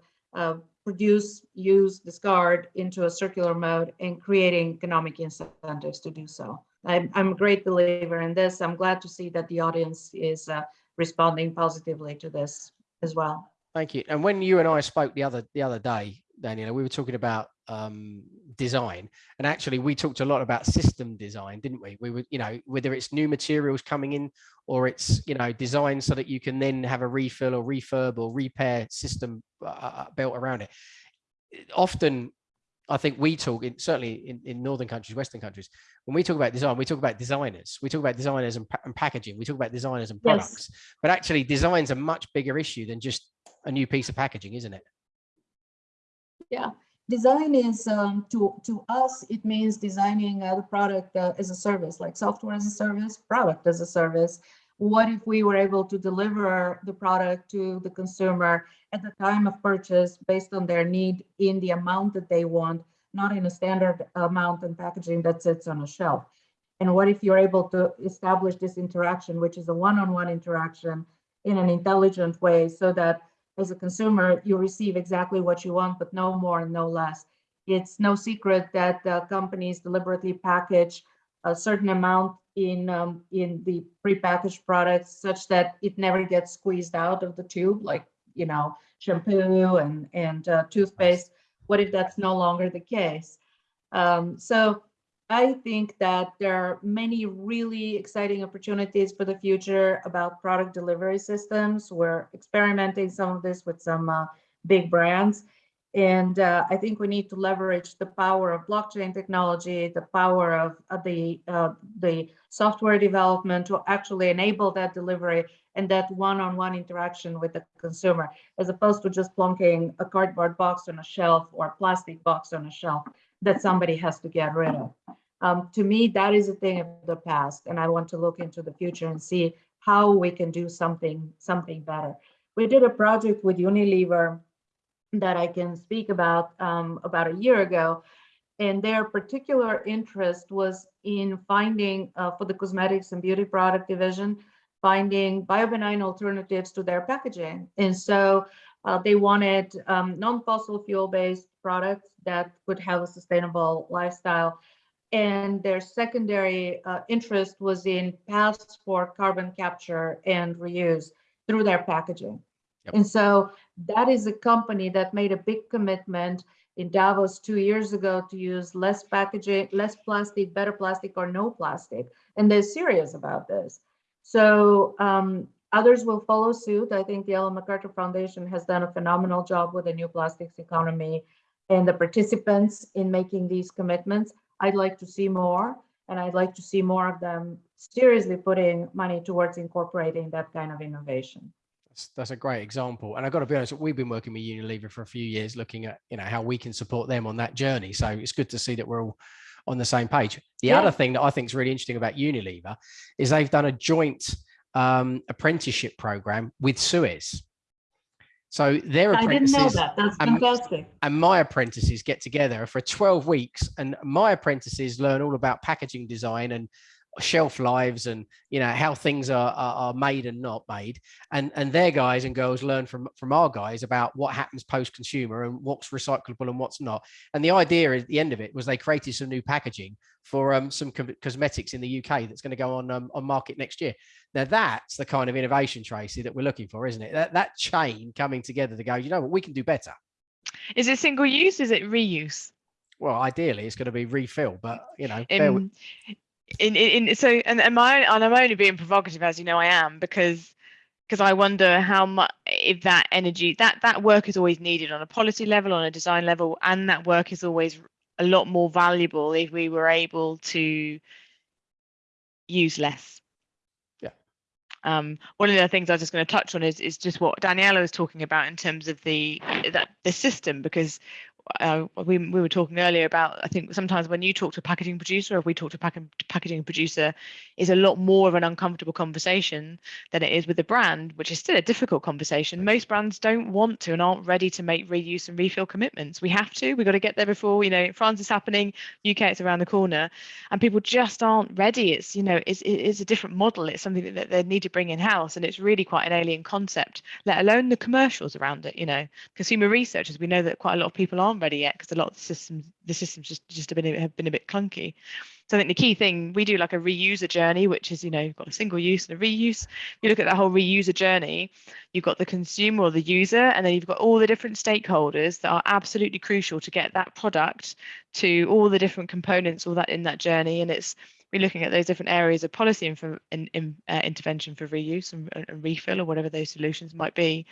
produce, use, discard into a circular mode and creating economic incentives to do so. I'm, I'm a great believer in this. I'm glad to see that the audience is uh, responding positively to this as well. Thank you. And when you and I spoke the other the other day, Daniella, we were talking about um, design, and actually we talked a lot about system design, didn't we? We were, you know, whether it's new materials coming in or it's, you know, design so that you can then have a refill or refurb or repair system uh, built around it. Often I think we talk in certainly in, in northern countries, Western countries, when we talk about design, we talk about designers, we talk about designers and, and packaging, we talk about designers and products, yes. but actually design's a much bigger issue than just a new piece of packaging, isn't it? Yeah, design is um, to to us it means designing uh, the product uh, as a service, like software as a service, product as a service. What if we were able to deliver the product to the consumer at the time of purchase based on their need in the amount that they want, not in a standard amount and packaging that sits on a shelf? And what if you're able to establish this interaction, which is a one-on-one -on -one interaction in an intelligent way so that as a consumer, you receive exactly what you want, but no more and no less. It's no secret that uh, companies deliberately package a certain amount in um, in the prepackaged products such that it never gets squeezed out of the tube, like you know shampoo and and uh, toothpaste. What if that's no longer the case? Um, so I think that there are many really exciting opportunities for the future about product delivery systems. We're experimenting some of this with some uh, big brands. And uh, I think we need to leverage the power of blockchain technology, the power of, of the, uh, the software development to actually enable that delivery and that one-on-one -on -one interaction with the consumer, as opposed to just plunking a cardboard box on a shelf or a plastic box on a shelf that somebody has to get rid of. Um, to me, that is a thing of the past, and I want to look into the future and see how we can do something something better. We did a project with Unilever that I can speak about um, about a year ago, and their particular interest was in finding uh, for the cosmetics and beauty product division, finding biobenign alternatives to their packaging, and so uh, they wanted um, non-fossil fuel-based products that could have a sustainable lifestyle and their secondary uh, interest was in paths for carbon capture and reuse through their packaging. Yep. And so that is a company that made a big commitment in Davos two years ago to use less packaging, less plastic, better plastic, or no plastic. And they're serious about this. So um, others will follow suit. I think the Ellen MacArthur Foundation has done a phenomenal job with the new plastics economy and the participants in making these commitments. I'd like to see more, and I'd like to see more of them seriously putting money towards incorporating that kind of innovation. That's, that's a great example. And I've got to be honest, we've been working with Unilever for a few years, looking at you know how we can support them on that journey. So it's good to see that we're all on the same page. The yeah. other thing that I think is really interesting about Unilever is they've done a joint um, apprenticeship program with Suez. So their apprentices, I didn't know that. That's fantastic. And, and my apprentices get together for 12 weeks, and my apprentices learn all about packaging design and shelf lives and you know how things are, are are made and not made and and their guys and girls learn from from our guys about what happens post consumer and what's recyclable and what's not and the idea at the end of it was they created some new packaging for um, some co- cosmetics in the UK that's going to go on um, on market next year. Now that's the kind of innovation, Tracy, that we're looking for, isn't it? That that chain coming together to go, you know what, we can do better. Is it single use? Is it reuse? Well, ideally, it's going to be refill, but you know, with- In, in, so and, and my and I'm only being provocative as you know I am because because I wonder how much if that energy that that work is always needed on a policy level on a design level and that work is always a lot more valuable if we were able to use less. Yeah. Um, one of the things I was just going to touch on is is just what Daniella was talking about in terms of the that the system because uh, we, we were talking earlier about I think sometimes when you talk to a packaging producer or if we talk to a pack- packaging producer is a lot more of an uncomfortable conversation than it is with a brand which is still a difficult conversation. Most brands don't want to and aren't ready to make reuse and refill commitments. We have to we've got to get there before you know France is happening UK it's around the corner and people just aren't ready. It's you know it's, it's a different model. It's something that they need to bring in house and it's really quite an alien concept let alone the commercials around it you know. Consumer researchers we know that quite a lot of people aren't ready yet because a lot of the systems the systems just just have been have been a bit clunky. So i think the key thing we do like a reuser journey which is you know you've got a single use and a reuse. You look at that whole reuser journey you've got the consumer or the user and then you've got all the different stakeholders that are absolutely crucial to get that product to all the different components all that in that journey. And it's we're looking at those different areas of policy and for in, in, uh, intervention for reuse and, and, refill or whatever those solutions might be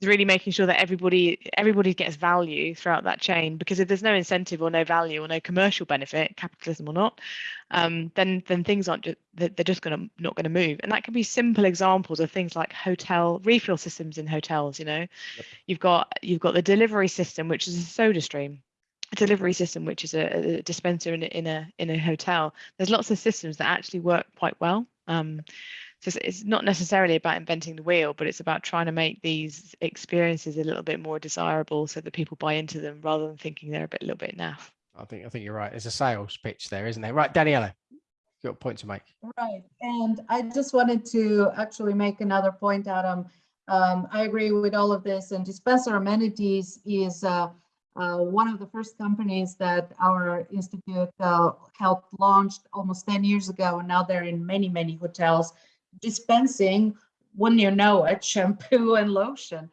is really making sure that everybody everybody gets value throughout that chain. Because if there's no incentive or no value or no commercial benefit capitalism or not um, then then things aren't just they're just going to not going to move. And that can be simple examples of things like hotel refill systems in hotels you know? Yep. you've got you've got the delivery system which is a soda stream delivery system, which is a, a dispenser in a, in a in a hotel. There's lots of systems that actually work quite well. Um, so it's, it's not necessarily about inventing the wheel, but it's about trying to make these experiences a little bit more desirable, so that people buy into them rather than thinking they're a bit a little bit naff. I think I think you're right. It's a sales pitch there, isn't there? Right, Daniella, you've got a point to make. Right, and I just wanted to actually make another point, Adam. Um, I agree with all of this, and dispenser amenities is. Uh, uh, one of the first companies that our institute uh, helped launch almost 10 years ago, and now they're in many, many hotels dispensing, when you know it, shampoo and lotion.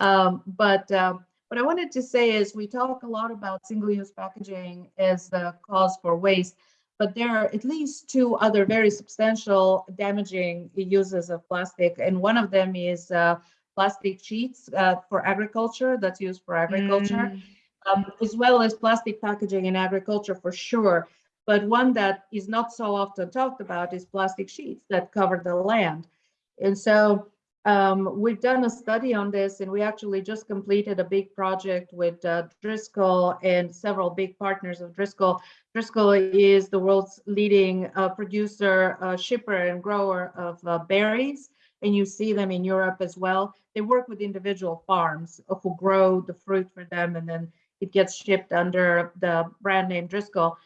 Um, but uh, what I wanted to say is we talk a lot about single-use packaging as the cause for waste, but there are at least two other very substantial damaging uses of plastic, and one of them is uh, plastic sheets uh, for agriculture that's used for agriculture. Mm um, as well as plastic packaging in agriculture for sure. But one that is not so often talked about is plastic sheets that cover the land. And so um, we've done a study on this and we actually just completed a big project with uh, Driscoll and several big partners of Driscoll. Driscoll is the world's leading uh, producer, uh, shipper and grower of uh, berries. And you see them in Europe as well. They work with individual farms who grow the fruit for them and then it gets shipped under the brand name Driscoll.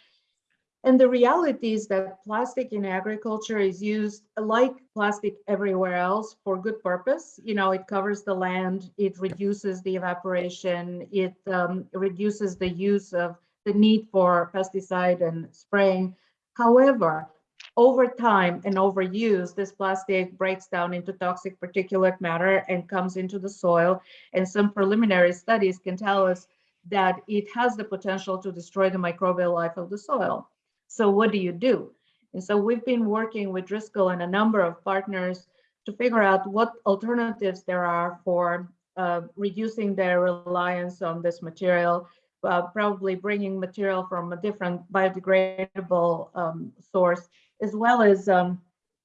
And the reality is that plastic in agriculture is used like plastic everywhere else for good purpose. You know, it covers the land, it reduces the evaporation, it um, reduces the use of the need for pesticide and spraying. However, over time and overuse, this plastic breaks down into toxic particulate matter and comes into the soil. And some preliminary studies can tell us that it has the potential to destroy the microbial life of the soil. So what do you do? And so we've been working with Driscoll and a number of partners to figure out what alternatives there are for uh, reducing their reliance on this material, uh, probably bringing material from a different biodegradable um, source, as well as um,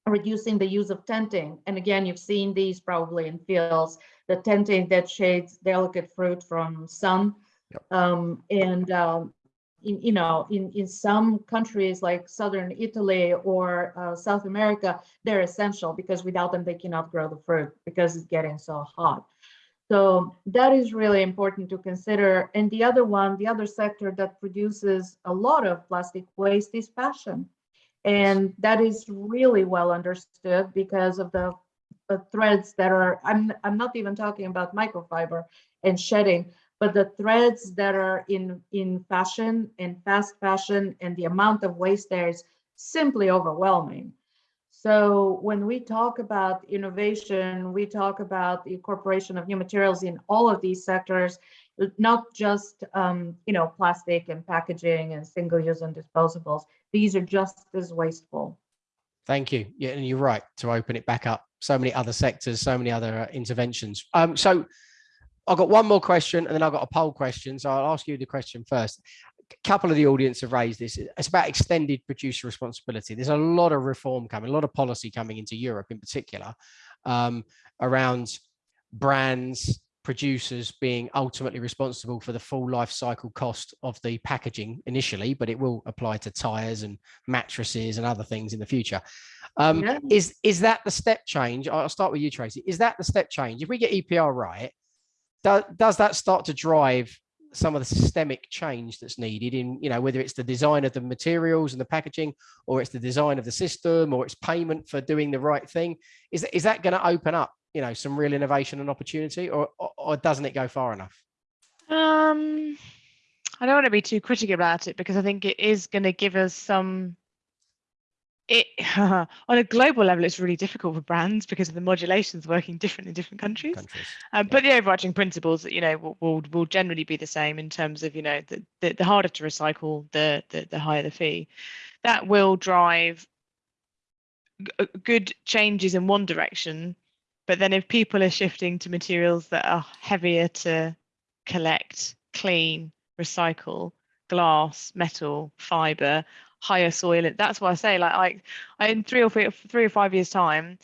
reducing the use of tenting. And again, you've seen these probably in fields, the tenting that shades delicate fruit from sun Yep. Um, and um, in, you know, in, in some countries like Southern Italy or uh, South America, they're essential because without them, they cannot grow the fruit because it's getting so hot. So that is really important to consider. And the other one, the other sector that produces a lot of plastic waste is fashion. And that is really well understood because of the, the threads that are, I'm, I'm not even talking about microfiber and shedding, but the threads that are in, in fashion and fast fashion and the amount of waste there is simply overwhelming. So when we talk about innovation, we talk about the incorporation of new materials in all of these sectors, not just um, you know plastic and packaging and single-use and disposables. These are just as wasteful. Thank you. Yeah, and you're right to open it back up. So many other sectors, so many other uh, interventions. Um, so I've got one more question and then I've got a poll question. So I'll ask you the question first. A couple of the audience have raised this. It's about extended producer responsibility. There's a lot of reform coming, a lot of policy coming into Europe in particular um, around brands, producers being ultimately responsible for the full life cycle cost of the packaging initially, but it will apply to tires and mattresses and other things in the future. Um, Yeah. Is is that the step change? I'll start with you, Tracy. Is that the step change? If we get EPR right, does that start to drive some of the systemic change that's needed in, you know, whether it's the design of the materials and the packaging, or it's the design of the system, or it's payment for doing the right thing? Is is that going to open up, you know, some real innovation and opportunity, or, or or doesn't it go far enough? Um, I don't want to be too critical about it because I think it is going to give us some. It on a global level, it's really difficult for brands because of the modulations working different in different countries. Countries. Um, but the overarching principles, that you know, will, will will generally be the same in terms of, you know, the the, the harder to recycle, the, the the higher the fee. That will drive uh, good changes in one direction, but then if people are shifting to materials that are heavier to collect, clean, recycle, glass, metal, fiber, higher soil, and that's why I say, like, I, I in three or four, three or five years' time,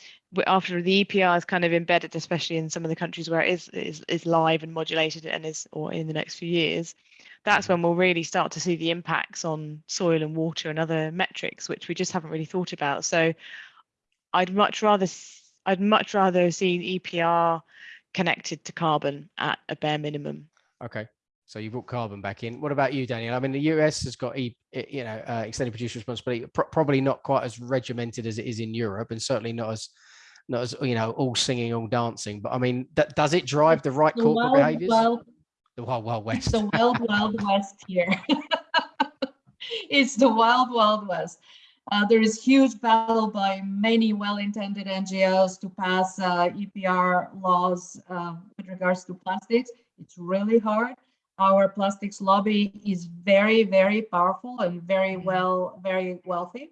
after the EPR is kind of embedded, especially in some of the countries where it is is, is live and modulated and is or in the next few years, that's when we'll really start to see the impacts on soil and water and other metrics, which we just haven't really thought about. So I'd much rather I'd much rather see EPR connected to carbon at a bare minimum. Okay. So you brought carbon back in. What about you, Daniel? I mean, the US has got, you know, uh, extended producer responsibility, pro- probably not quite as regimented as it is in Europe, and certainly not as, not as you know, all singing, all dancing. But I mean, that, does it drive the right The corporate wild, behaviors? wild, the wild, wild it's west. the wild, wild west here. it's the wild, wild west. Uh, there is huge battle by many well-intended NGOs to pass uh, EPR laws uh, with regards to plastics. It's really hard. Our plastics lobby is very, very powerful and very well, very wealthy.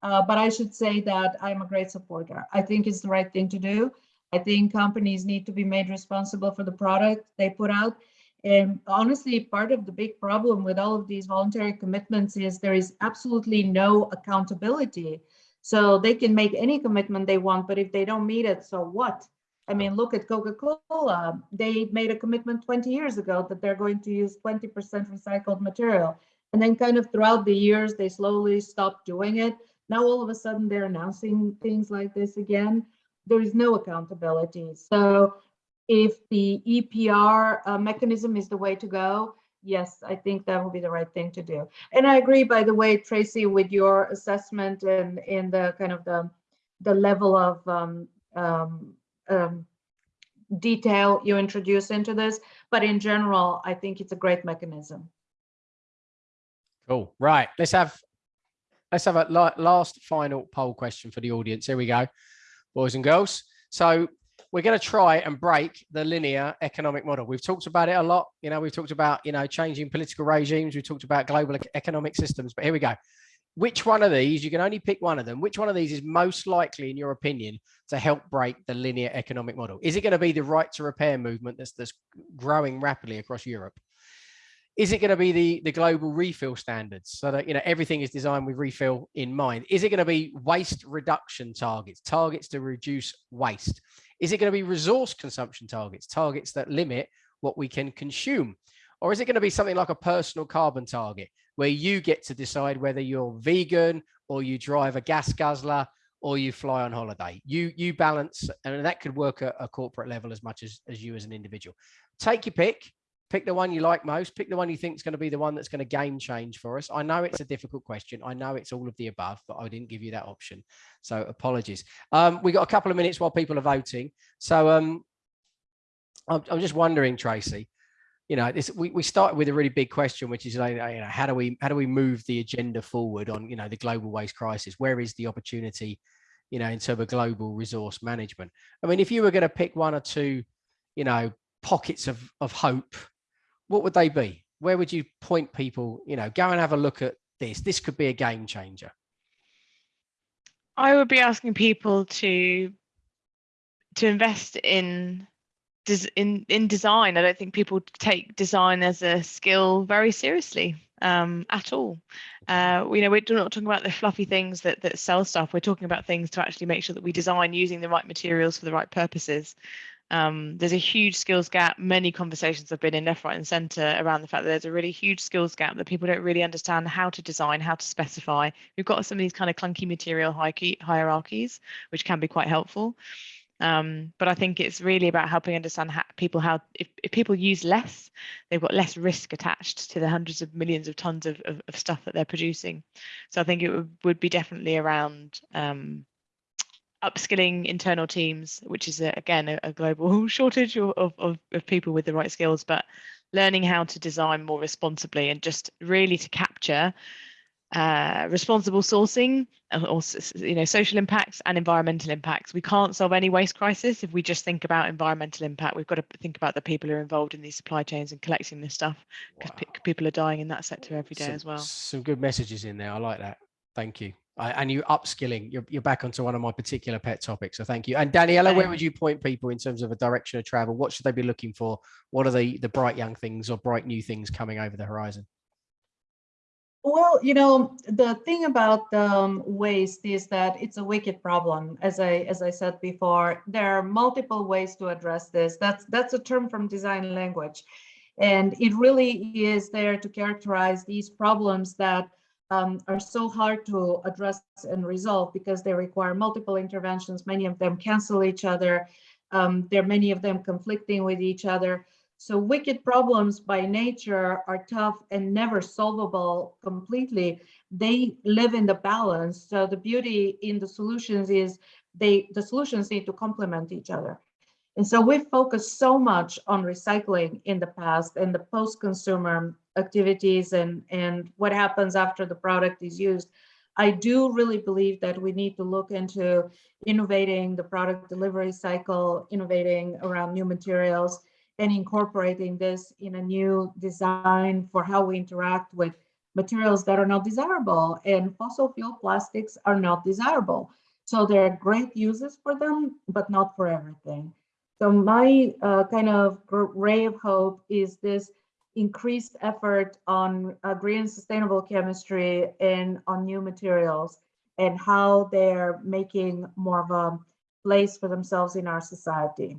Uh, but I should say that I'm a great supporter. I think it's the right thing to do. I think companies need to be made responsible for the product they put out. And honestly, part of the big problem with all of these voluntary commitments is there is absolutely no accountability. So they can make any commitment they want, but if they don't meet it, so what? I mean, look at Coca-Cola. They made a commitment 20 years ago that they're going to use 20% recycled material. And then kind of throughout the years, they slowly stopped doing it. Now all of a sudden they're announcing things like this again. There is no accountability. So if the EPR uh, mechanism is the way to go, yes, I think that will be the right thing to do. And I agree, by the way, Tracy, with your assessment and in the kind of the the level of um, um, um, detail you introduce into this. But in general, I think it's a great mechanism. Cool. Right. Let's have let's have a last final poll question for the audience. Here we go, boys and girls. So we're going to try and break the linear economic model. We've talked about it a lot. You know, we've talked about you know changing political regimes. We've talked about global economic systems. But here we go. Which one of these? You can only pick one of them. Which one of these is most likely, in your opinion, to help break the linear economic model? Is it going to be the right to repair movement that's that's growing rapidly across Europe? is it going to be the the global refill standards so that you know everything is designed with refill in mind is it going to be waste reduction targets targets to reduce waste is it going to be resource consumption targets targets that limit what we can consume or is it going to be something like a personal carbon target where you get to decide whether you're vegan or you drive a gas guzzler or you fly on holiday you you balance and that could work at a corporate level as much as as you as an individual take your pick Pick the one you like most. Pick the one you think is going to be the one that's going to game change for us. I know it's a difficult question. I know it's all of the above, but I didn't give you that option. So apologies. Um, we got a couple of minutes while people are voting. So um, I'm, I'm just wondering, Tracy, you know, this, we, we started with a really big question, which is, like, you know, how do we how do we move the agenda forward on, you know, the global waste crisis? Where is the opportunity, you know, in terms of global resource management? I mean, if you were going to pick one or two, you know, pockets of of hope, what would they be? Where would you point people? You know, go and have a look at this. This could be a game changer. I would be asking people to to invest in in in design. I don't think people take design as a skill very seriously um, at all. Uh, you know, we're not talking about the fluffy things that that sell stuff. We're talking about things to actually make sure that we design using the right materials for the right purposes. Um, there's a huge skills gap. Many conversations have been in left, right, and centre around the fact that there's a really huge skills gap that people don't really understand how to design, how to specify. We've got some of these kind of clunky material hierarchies, which can be quite helpful. Um, but I think it's really about helping understand how people how if, if people use less, they've got less risk attached to the hundreds of millions of tons of, of, of stuff that they're producing. So I think it would, would be definitely around um, upskilling internal teams, which is a, again a, a, global shortage of, of, of people with the right skills, but learning how to design more responsibly and just really to capture uh, responsible sourcing or you know social impacts and environmental impacts. We can't solve any waste crisis if we just think about environmental impact. We've got to think about the people who are involved in these supply chains and collecting this stuff because wow. pe people are dying in that sector every day some, as well. Some good messages in there. I like that. Thank you. I, and you upskilling. You're, you're back onto one of my particular pet topics. So thank you. And Daniella, where would you point people in terms of a direction of travel? What should they be looking for? What are the the bright young things or bright new things coming over the horizon? Well, you know, the thing about um, waste is that it's a wicked problem. As I as I said before, there are multiple ways to address this. That's that's a term from design language, and it really is there to characterize these problems that um, are so hard to address and resolve because they require multiple interventions. Many of them cancel each other. Um, there are many of them conflicting with each other. So wicked problems by nature are tough and never solvable completely. They live in the balance. So the beauty in the solutions is they the solutions need to complement each other. And so we focused so much on recycling in the past and the post-consumer activities and, and what happens after the product is used. I do really believe that we need to look into innovating the product delivery cycle, innovating around new materials, and incorporating this in a new design for how we interact with materials that are not desirable and fossil fuel plastics are not desirable. So there are great uses for them, but not for everything. So my uh, kind of ray of hope is this increased effort on uh, green sustainable chemistry and on new materials and how they're making more of a place for themselves in our society.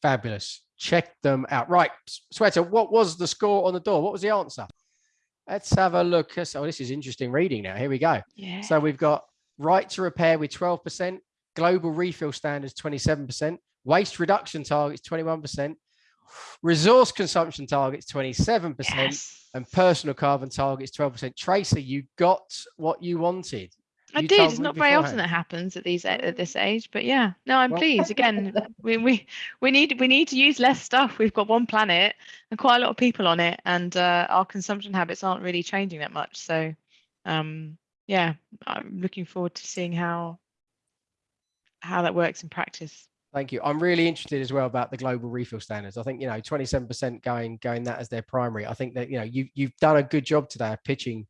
Fabulous. Check them out. Right, Sweater, what was the score on the door? What was the answer? Let's have a look. Oh, this is interesting reading now. Here we go. Yeah. So we've got right to repair with 12%, global refill standards 27%, waste reduction targets 21%, resource consumption targets 27%, yes. and personal carbon targets 12%. Tracy, you got what you wanted. I did. It's not very often that happens at these at this age, but yeah. No, I'm well, pleased. Again, we, we we need we need to use less stuff. We've got one planet and quite a lot of people on it, and uh, our consumption habits aren't really changing that much. So, um, yeah, I'm looking forward to seeing how how that works in practice. Thank you. I'm really interested as well about the global refill standards. I think you know 27% going going that as their primary. I think that you know you you've done a good job today of pitching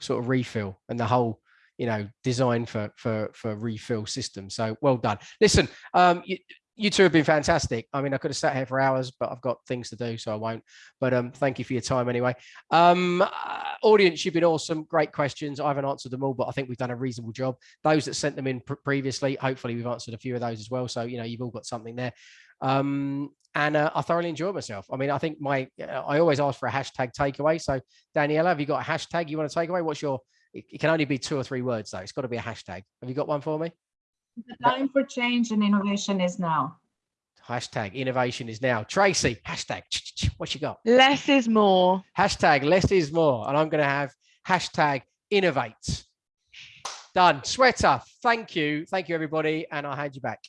sort of refill and the whole you know designed for for for refill systems so well done. Listen um you, you two have been fantastic. I mean i could have sat here for hours but i've got things to do so i won't. But um thank you for your time anyway. Um uh, audience you've been awesome. Great questions. I haven't answered them all but i think we've done a reasonable job. Those that sent them in pr previously hopefully we've answered a few of those as well. So you know you've all got something there. Um and uh, I thoroughly enjoyed myself. I mean, I think my uh, I always ask for a hashtag takeaway. So, Daniella, have you got a hashtag you want to take away? What's your it, it can only be two or three words though. It's got to be a hashtag. Have you got one for me? The time for change and innovation is now. Hashtag innovation is now. Tracy, hashtag what you got? Less is more. Hashtag less is more. And I'm going to have hashtag innovate. Done. Sweater, thank you. Thank you, everybody. And I'll hand you back.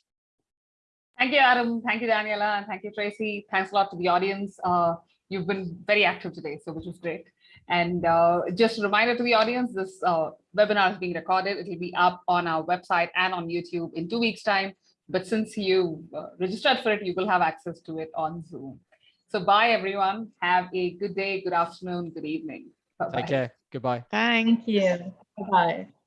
Thank you, Adam. Thank you, Daniella. And thank you, Tracy. Thanks a lot to the audience. Uh, you've been very active today, so which is great. And uh, just a reminder to the audience, this uh, webinar is being recorded. It will be up on our website and on YouTube in two weeks time. But since you uh, registered for it, you will have access to it on Zoom. So bye, everyone. Have a good day, good afternoon, good evening. Bye-bye. Take care. Goodbye. Thank you. Bye-bye.